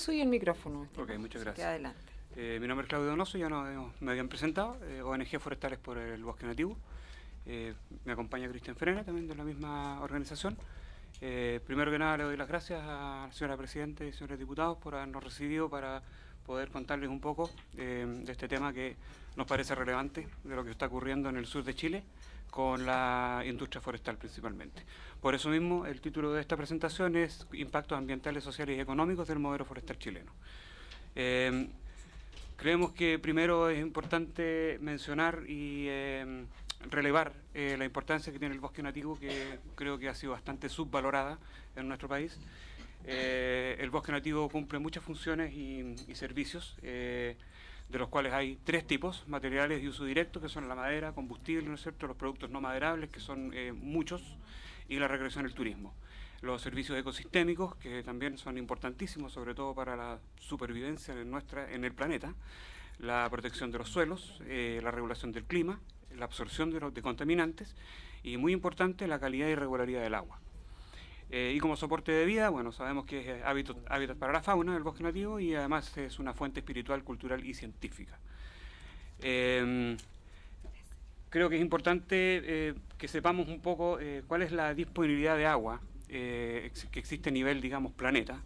Donoso y el micrófono. Ok, muchas gracias. adelante. Eh, mi nombre es Claudio Donoso, ya no, me habían presentado, eh, ONG Forestales por el Bosque Nativo. Eh, me acompaña Cristian Frena, también de la misma organización. primero que nada le doy las gracias a la señora Presidenta y señores diputados por habernos recibido para poder contarles un poco de este tema que nos parece relevante, de lo que está ocurriendo en el sur de Chile con la industria forestal principalmente. Por eso mismo el título de esta presentación es Impactos ambientales, sociales y económicos del modelo forestal chileno. Eh, creemos que primero es importante mencionar y eh, relevar eh, la importancia que tiene el bosque nativo, que creo que ha sido bastante subvalorada en nuestro país. el bosque nativo cumple muchas funciones y, y servicios de los cuales hay tres tipos, materiales de uso directo, que son la madera, combustible, ¿no es cierto?, los productos no maderables, que son eh, muchos, y la recreación y el turismo. Los servicios ecosistémicos, que también son importantísimos, sobre todo para la supervivencia en, nuestra, en el planeta, la protección de los suelos, eh, la regulación del clima, la absorción de, los, de contaminantes, y muy importante, la calidad y regularidad del agua. Eh, y como soporte de vida, bueno, sabemos que es hábitat, para la fauna del bosque nativo y además es una fuente espiritual, cultural y científica. Em, creo que es importante eh, que sepamos un poco eh, cuál es la disponibilidad de agua que existe a nivel, digamos, planeta,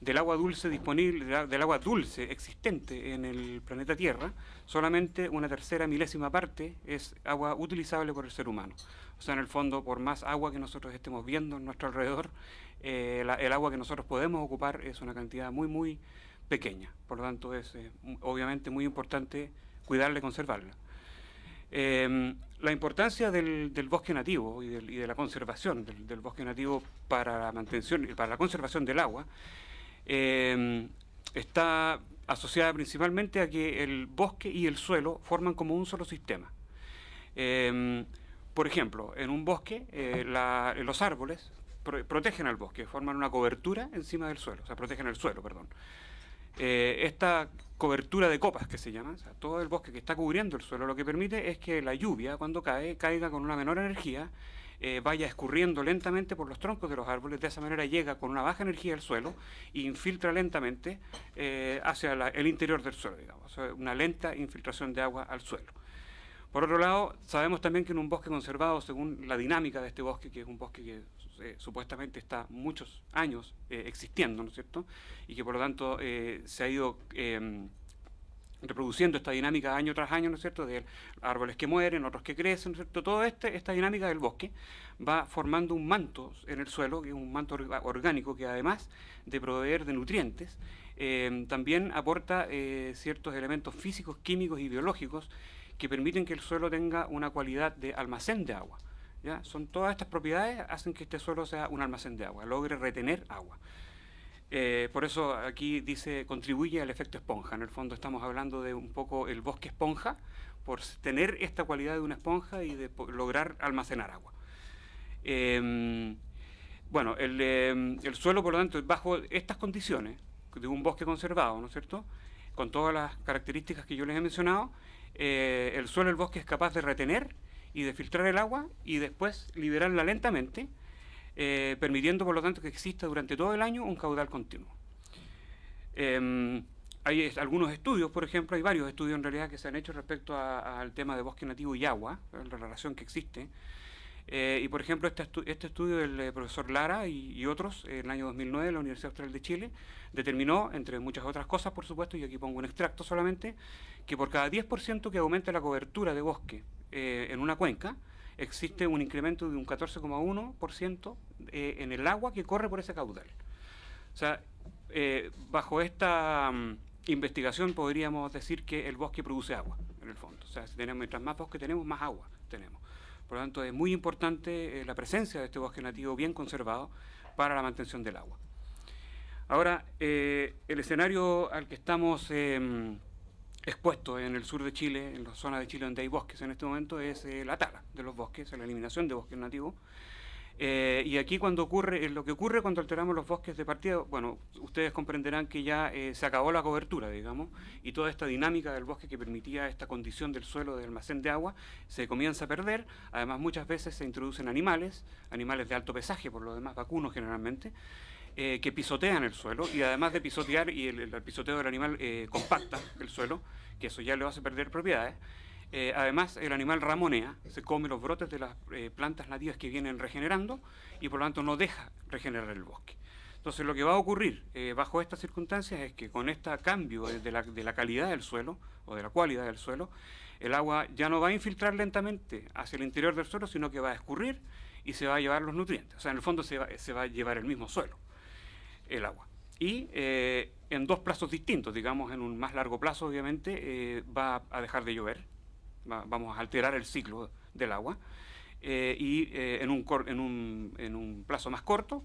del agua dulce disponible, del agua dulce existente en el planeta Tierra, solamente una tercera milésima parte es agua utilizable por el ser humano. O sea, en el fondo, por más agua que nosotros estemos viendo en nuestro alrededor, eh, el agua que nosotros podemos ocupar es una cantidad muy, muy pequeña. Por lo tanto, es eh, obviamente muy importante cuidarla y conservarla. Em, la importancia del, bosque nativo y, de la conservación del, bosque nativo para la mantención y para la conservación del agua em, está asociada principalmente a que el bosque y el suelo forman como un solo sistema. Em, por ejemplo, en un bosque, eh, los árboles protegen al bosque, forman una cobertura encima del suelo, o sea, protegen el suelo, perdón. Eh, esta cobertura de copas que se llama, o sea, todo el bosque que está cubriendo el suelo, lo que permite es que la lluvia, cuando cae, caiga con una menor energía, eh, vaya escurriendo lentamente por los troncos de los árboles, de esa manera llega con una baja energía al suelo e infiltra lentamente hacia el interior del suelo, digamos, una lenta infiltración de agua al suelo. Por otro lado, sabemos también que en un bosque conservado, según la dinámica de este bosque, que es un bosque que eh, supuestamente está muchos años eh, existiendo, ¿no es cierto? Y que por lo tanto eh, se ha ido em, reproduciendo esta dinámica año tras año, ¿no es cierto?, de árboles que mueren, otros que crecen, ¿no es cierto?, toda este, esta dinámica del bosque va formando un manto en el suelo, que es un manto orgánico que además de proveer de nutrientes, em, también aporta ciertos elementos físicos, químicos y biológicos que permiten que el suelo tenga una cualidad de almacén de agua. ¿ya? Son todas estas propiedades hacen que este suelo sea un almacén de agua, logre retener agua. Eh, por eso aquí dice contribuye al efecto esponja. En el fondo estamos hablando de un poco el bosque esponja, por tener esta cualidad de una esponja y de lograr almacenar agua. Em, bueno, el, em, el, suelo, por lo tanto, bajo estas condiciones de un bosque conservado, ¿no es cierto?, con todas las características que yo les he mencionado, eh, el suelo del bosque es capaz de retener y de filtrar el agua y después liberarla lentamente, eh, permitiendo por lo tanto que exista durante todo el año un caudal continuo. Em, hay algunos estudios, por ejemplo, hay varios estudios en realidad que se han hecho respecto al tema de bosque nativo y agua, la relación que existe, eh, y por ejemplo, este, este estudio del eh, profesor Lara y, otros, en el año 2009, en la Universidad Austral de Chile, determinó, entre muchas otras cosas, por supuesto, y aquí pongo un extracto solamente, que por cada 10% que aumente la cobertura de bosque eh, en una cuenca, existe un incremento de un 14,1% en el agua que corre por ese caudal. O sea, bajo esta mm, investigación podríamos decir que el bosque produce agua, en el fondo. O sea, si tenemos, mientras más bosque tenemos, más agua tenemos. Por lo tanto, es muy importante eh, la presencia de este bosque nativo bien conservado para la mantención del agua. Ahora, eh, el escenario al que estamos expuestos en el sur de Chile, en la zona de Chile donde hay bosques en este momento, es eh, la tala de los bosques, la eliminación de bosques nativos, eh, y aquí cuando ocurre, eh, lo que ocurre cuando alteramos los bosques de partida, bueno, ustedes comprenderán que ya se acabó la cobertura, digamos, y toda esta dinámica del bosque que permitía esta condición del suelo de almacén de agua se comienza a perder. Además, muchas veces se introducen animales, animales de alto pesaje, por lo demás vacunos generalmente, eh, que pisotean el suelo y además de pisotear y el, pisoteo del animal eh, compacta el suelo, que eso ya le hace perder propiedades, eh, además el animal ramonea, se come los brotes de las plantas nativas que vienen regenerando y por lo tanto no deja regenerar el bosque. Entonces lo que va a ocurrir bajo estas circunstancias es que con este cambio de la, calidad del suelo o de la cualidad del suelo, el agua ya no va a infiltrar lentamente hacia el interior del suelo, sino que va a escurrir y se va a llevar los nutrientes. O sea, en el fondo se va, se va a llevar el mismo suelo el agua. Y eh, en dos plazos distintos, digamos, en un más largo plazo, obviamente, eh, va a dejar de llover, vamos a alterar el ciclo del agua, eh, y en un, en, un, en, un, plazo más corto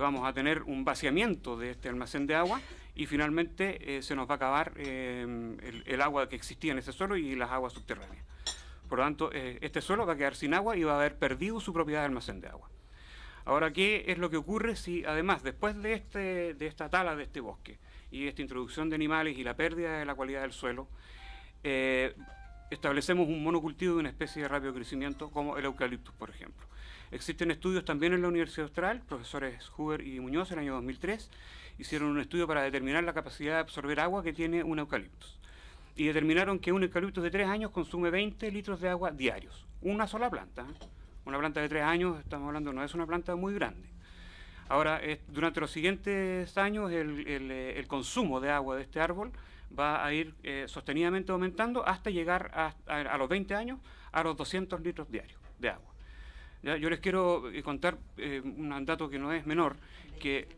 vamos a tener un vaciamiento de este almacén de agua y finalmente se nos va a acabar el, el, agua que existía en ese suelo y las aguas subterráneas. Por lo tanto, este suelo va a quedar sin agua y va a haber perdido su propiedad de almacén de agua. Ahora, ¿qué es lo que ocurre si además, después de, este, esta tala de este bosque y esta introducción de animales y la pérdida de la cualidad del suelo, eh, establecemos un monocultivo de una especie de rápido crecimiento como el eucaliptus, por ejemplo? Existen estudios también en la Universidad Austral, profesores Huber y Muñoz en el año 2003, hicieron un estudio para determinar la capacidad de absorber agua que tiene un eucaliptus. Y determinaron que un eucaliptus de 3 años consume 20 litros de agua diarios, una sola planta. ¿eh? Una planta de tres años, estamos hablando, no es una planta muy grande. Ahora, durante los siguientes años, eh, el, consumo de agua de este árbol va a ir eh, sostenidamente aumentando hasta llegar a, los 20 años a los 200 litros diarios de agua. Yo les quiero eh, contar un dato que no es menor, que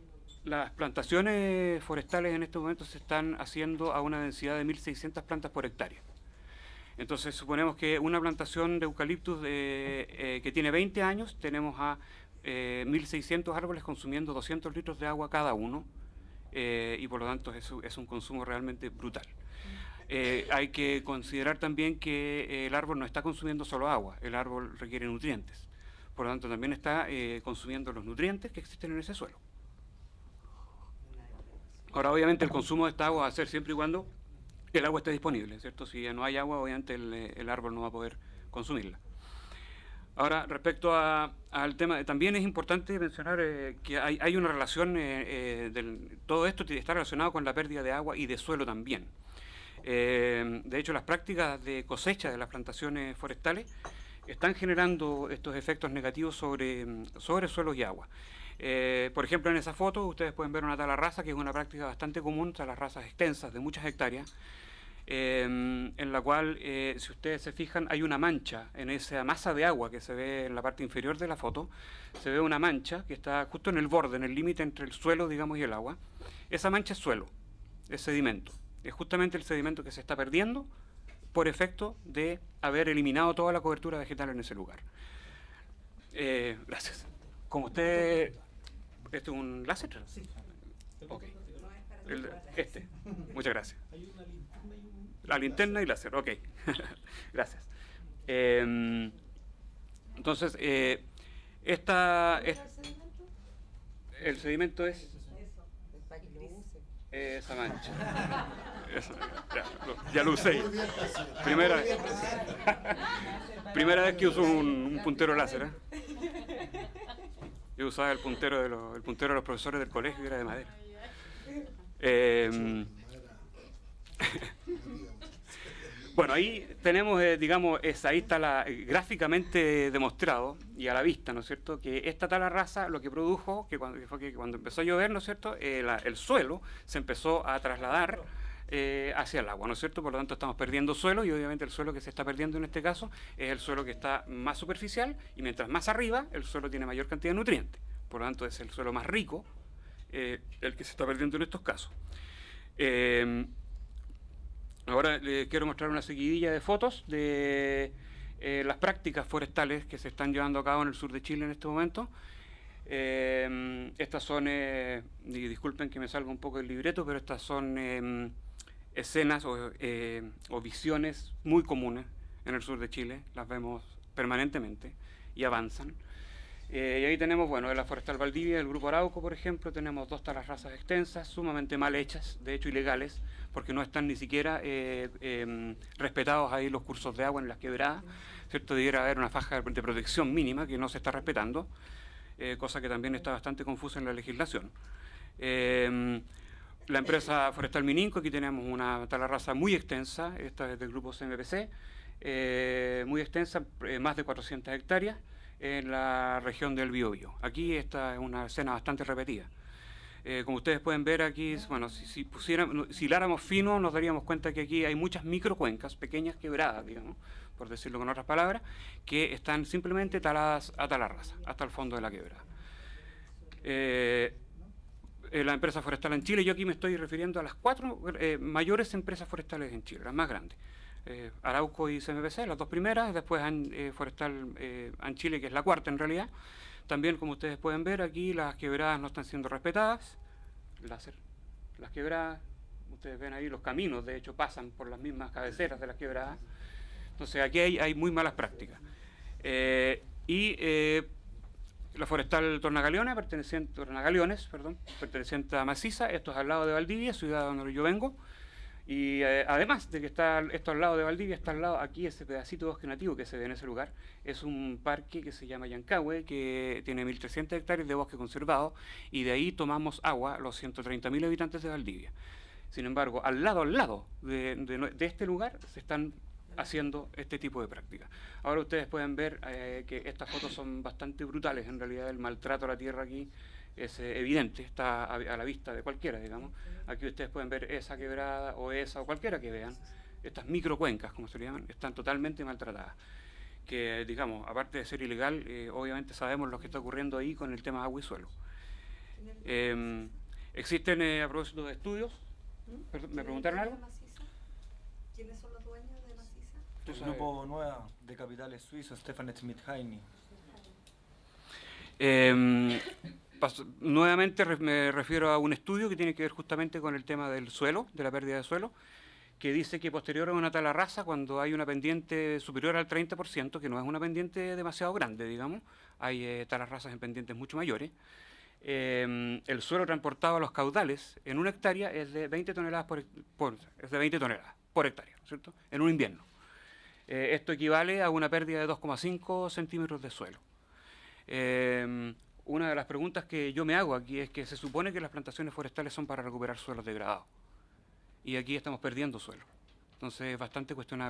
las plantaciones forestales en estos momentos se están haciendo a una densidad de 1.600 plantas por hectárea. Entonces suponemos que una plantación de eucaliptus eh, que tiene 20 años, tenemos a 1.600 eh, árboles consumiendo 200 litros de agua cada uno, eh, y por lo tanto es, es un consumo realmente brutal. hay que considerar también que el árbol no está consumiendo solo agua, el árbol requiere nutrientes. Por lo tanto, también está consumiendo los nutrientes que existen en ese suelo. Ahora, obviamente, el consumo de esta agua va a ser siempre y cuando el agua está disponible, ¿cierto? Si no hay agua, obviamente el, eh, el árbol no va a poder consumirla. Ahora, respecto al tema, también es importante mencionar eh, que hay, una relación, eh, del, todo esto está relacionado con la pérdida de agua y de suelo también. de hecho, las prácticas de cosecha de las plantaciones forestales están generando estos efectos negativos sobre, sobre suelos y agua. Por ejemplo, en esa foto ustedes pueden ver una tala rasa, que es una práctica bastante común, las razas extensas de muchas hectáreas, Em, en la cual, eh, si ustedes se fijan, hay una mancha en esa masa de agua que se ve en la parte inferior de la foto, se ve una mancha que está justo en el borde, en el límite entre el suelo, digamos, y el agua. Esa mancha es suelo, es sedimento. Es justamente el sedimento que se está perdiendo por efecto de haber eliminado toda la cobertura vegetal en ese lugar. Eh, gracias. Como usted... ¿Este es un láser? Sí. Ok. este. Muchas gracias. La linterna y láser, ok. Gracias. Em, entonces, eh, esta, es, el sedimento es esa mancha. ya, lo, usé. Primera, primera vez que uso un, puntero láser. ¿eh? Yo usaba el puntero, de los, el puntero de los profesores del colegio y era de madera. Eh, bueno, ahí tenemos, eh, digamos, ahí está la, eh, gráficamente demostrado y a la vista, ¿no es cierto?, que esta tala rasa lo que produjo, que cuando, fue que cuando empezó a llover, ¿no es cierto?, eh, el suelo se empezó a trasladar hacia el agua, ¿no es cierto? Por lo tanto, estamos perdiendo suelo y obviamente el suelo que se está perdiendo en este caso es el suelo que está más superficial y mientras más arriba, el suelo tiene mayor cantidad de nutrientes. Por lo tanto, es el suelo más rico el que se está perdiendo en estos casos. Ahora les quiero mostrar una seguidilla de fotos de eh, las prácticas forestales que se están llevando a cabo en el sur de Chile en este momento. Eh, estas son, eh, disculpen que me salga un poco el libreto, pero estas son escenas o, o, visiones muy comunes en el sur de Chile, las vemos permanentemente y avanzan. y ahí tenemos, bueno, de la Forestal Valdivia, del Grupo Arauco, por ejemplo, tenemos dos talas razas extensas, sumamente mal hechas, de hecho ilegales, porque no están ni siquiera eh, em, respetados ahí los cursos de agua en las quebradas, ¿cierto? Debiera haber una faja de protección mínima que no se está respetando. eh, cosa que también está bastante confusa en la legislación. La empresa Forestal Mininco, aquí tenemos una talarraza muy extensa, esta es del grupo CMPC, eh, muy extensa, eh, más de 400 hectáreas, en la región del Biobío. Aquí esta es una escena bastante repetida. Eh, como ustedes pueden ver aquí, bueno, si, si, pusiéramos, si hiláramos fino nos daríamos cuenta que aquí hay muchas microcuencas, pequeñas quebradas, digamos, por decirlo con otras palabras, que están simplemente taladas a talarraza, hasta el fondo de la quebrada. Eh, la empresa forestal en Chile, yo aquí me estoy refiriendo a las cuatro eh, mayores empresas forestales en Chile, las más grandes. Eh, Arauco y CMPC, las dos primeras, después eh, Forestal eh, en Chile, que es la cuarta en realidad. También, como ustedes pueden ver, aquí las quebradas no están siendo respetadas. Láser, las quebradas, ustedes ven ahí los caminos, de hecho, pasan por las mismas cabeceras de las quebradas. Entonces, aquí hay, hay muy malas prácticas. Eh, y la forestal Tornagaleona, perteneciente, Tornagaliones, perdón, perteneciente a Maciza, esto es al lado de Valdivia, ciudad donde yo vengo. Y eh, además de que está esto al lado de Valdivia, está al lado aquí ese pedacito de bosque nativo que se ve en ese lugar. Es un parque que se llama Yancahue, que tiene 1.300 hectáreas de bosque conservado y de ahí tomamos agua los 130.000 habitantes de Valdivia. Sin embargo, al lado, al lado de, de, de este lugar se están haciendo este tipo de prácticas. Ahora ustedes pueden ver eh, que estas fotos son bastante brutales, en realidad el maltrato a la tierra aquí es eh, evidente, está a, a, la vista de cualquiera, digamos. Aquí ustedes pueden ver esa quebrada o esa o cualquiera que vean, estas microcuencas, como se le llaman, están totalmente maltratadas. Que, digamos, aparte de ser ilegal, eh, obviamente sabemos lo que está ocurriendo ahí con el tema agua y suelo. Eh, existen, a propósito de estudios, Perdón, ¿me preguntaron algo? ¿Quiénes son los dueños? El grupo Nueva de capitales suizos, Stefan Schmidt Heini. Eh, nuevamente re me refiero a un estudio que tiene que ver justamente con el tema del suelo, de la pérdida de suelo, que dice que posterior a una talarraza, cuando hay una pendiente superior al 30%, que no es una pendiente demasiado grande, digamos, hay eh, talarrazas en pendientes mucho mayores, eh, el suelo transportado a los caudales en una hectárea es de 20 toneladas por, por es de 20 toneladas por hectárea, ¿cierto? En un invierno. Eh, esto equivale a una pérdida de 2,5 centímetros de suelo. Eh, una de las preguntas que yo me hago aquí es que se supone que las plantaciones forestales son para recuperar suelos degradados. Y aquí estamos perdiendo suelo. Entonces es bastante cuestionable.